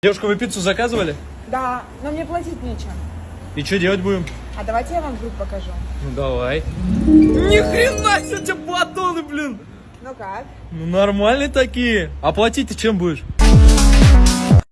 Девушка, вы пиццу заказывали? Да, но мне платить нечем. И что делать будем? А давайте я вам вдруг покажу. Ну давай. Ни хрена себе у тебя батоны, блин! Ну как? Ну нормальные такие. А платить ты чем будешь?